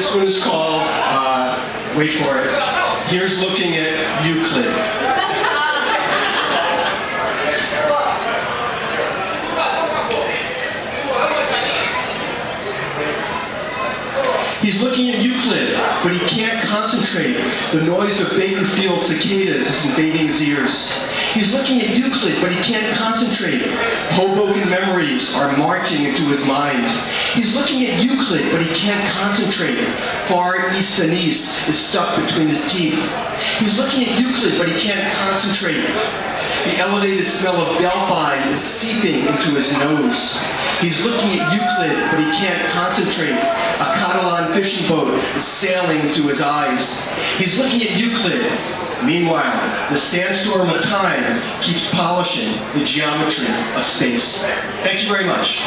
This one is called, uh, wait for it, Here's Looking at Euclid. He's looking at Euclid, but he can't concentrate. The noise of Bakerfield cicadas is invading his ears. He's looking at Euclid, but he can't concentrate. Hoboken memories are marching into his mind. He's looking at Euclid, but he can't concentrate. Far East Venice is stuck between his teeth. He's looking at Euclid, but he can't concentrate. The elevated smell of Delphi is seeping into his nose. He's looking at Euclid, but he can't concentrate. A Catalan fishing boat is sailing into his eyes. He's looking at Euclid. Meanwhile, the sandstorm of time keeps polishing the geometry of space. Thank you very much.